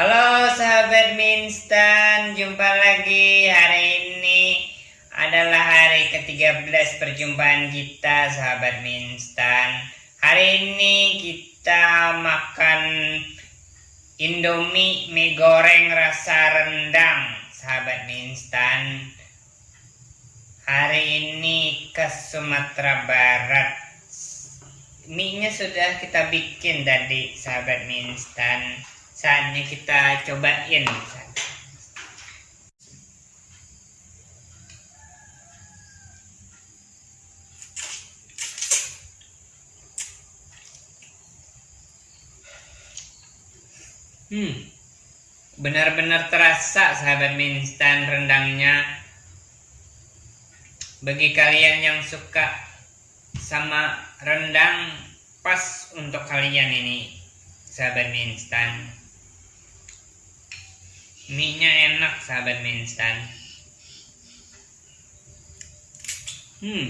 Halo sahabat Minstan, jumpa lagi hari ini adalah hari ke-13 perjumpaan kita sahabat Minstan. Hari ini kita makan Indomie mie goreng rasa rendang sahabat Minstan. Hari ini ke Sumatera Barat. Mie-nya sudah kita bikin tadi sahabat Minstan saatnya kita cobain hmm benar-benar terasa sahabat mie instan rendangnya. Bagi kalian yang suka sama rendang pas untuk kalian ini sahabat mie instan mie nya enak sahabat mie instan. Hmm.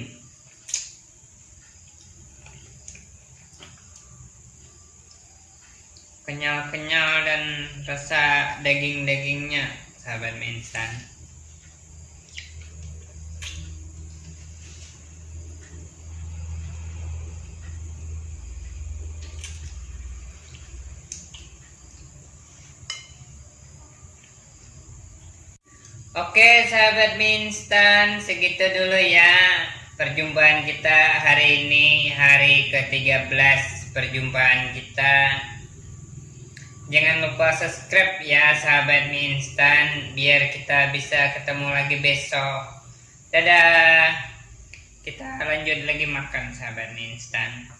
Kenyal-kenyal dan rasa daging-dagingnya sahabat mie Oke sahabat minstan segitu dulu ya perjumpaan kita hari ini hari ke-13 perjumpaan kita. Jangan lupa subscribe ya sahabat minstan biar kita bisa ketemu lagi besok. Dadah. Kita lanjut lagi makan sahabat minstan